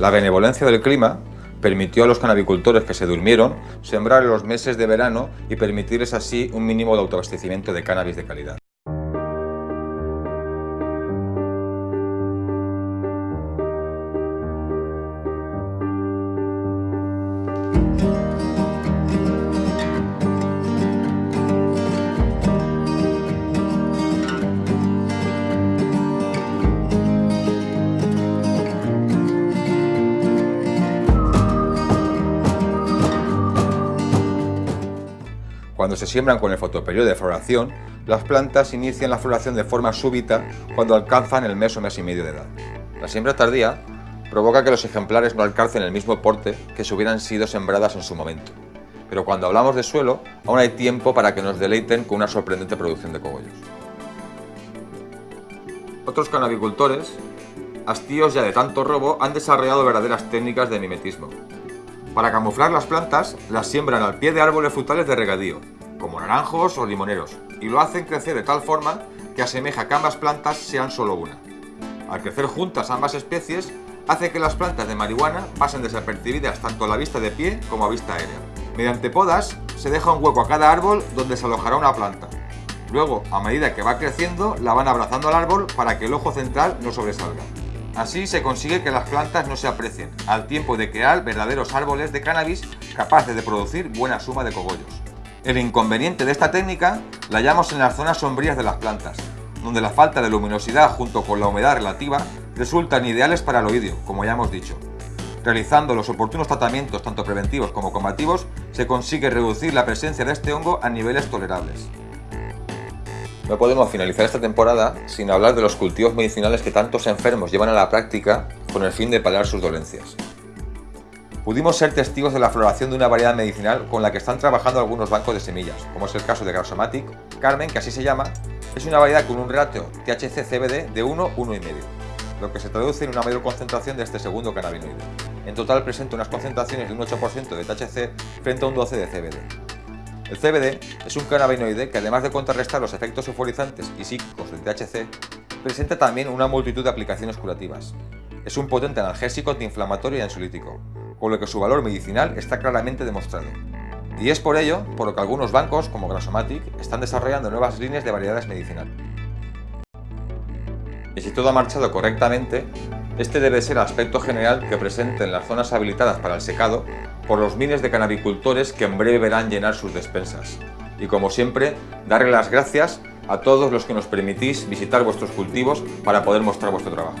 La benevolencia del clima permitió a los canabicultores que se durmieron sembrar en los meses de verano y permitirles así un mínimo de autoabastecimiento de cannabis de calidad. Cuando se siembran con el fotoperiodo de floración, las plantas inician la floración de forma súbita cuando alcanzan el mes o mes y medio de edad. La siembra tardía provoca que los ejemplares no alcancen el mismo porte que si hubieran sido sembradas en su momento. Pero cuando hablamos de suelo, aún hay tiempo para que nos deleiten con una sorprendente producción de cogollos. Otros canabicultores, hastíos ya de tanto robo, han desarrollado verdaderas técnicas de mimetismo, para camuflar las plantas, las siembran al pie de árboles frutales de regadío, como naranjos o limoneros, y lo hacen crecer de tal forma que asemeja que ambas plantas sean solo una. Al crecer juntas ambas especies, hace que las plantas de marihuana pasen desapercibidas tanto a la vista de pie como a vista aérea. Mediante podas, se deja un hueco a cada árbol donde se alojará una planta. Luego, a medida que va creciendo, la van abrazando al árbol para que el ojo central no sobresalga. Así se consigue que las plantas no se aprecien, al tiempo de crear verdaderos árboles de cannabis capaces de producir buena suma de cogollos. El inconveniente de esta técnica la hallamos en las zonas sombrías de las plantas, donde la falta de luminosidad junto con la humedad relativa resultan ideales para el oídio, como ya hemos dicho. Realizando los oportunos tratamientos tanto preventivos como combativos, se consigue reducir la presencia de este hongo a niveles tolerables. No podemos finalizar esta temporada sin hablar de los cultivos medicinales que tantos enfermos llevan a la práctica con el fin de paliar sus dolencias. Pudimos ser testigos de la floración de una variedad medicinal con la que están trabajando algunos bancos de semillas, como es el caso de Grasomatic. Carmen, que así se llama, es una variedad con un ratio THC-CBD de 1, 1,5, lo que se traduce en una mayor concentración de este segundo cannabinoide. En total presenta unas concentraciones de un 8% de THC frente a un 12% de CBD. El CBD es un cannabinoide que además de contrarrestar los efectos euforizantes y psíquicos del THC, presenta también una multitud de aplicaciones curativas. Es un potente analgésico, antiinflamatorio y ansiolítico, con lo que su valor medicinal está claramente demostrado. Y es por ello por lo que algunos bancos, como Grasomatic, están desarrollando nuevas líneas de variedades medicinales. Y si todo ha marchado correctamente, este debe ser el aspecto general que presenten las zonas habilitadas para el secado por los miles de canabicultores que en breve verán llenar sus despensas. Y como siempre, darle las gracias a todos los que nos permitís visitar vuestros cultivos para poder mostrar vuestro trabajo.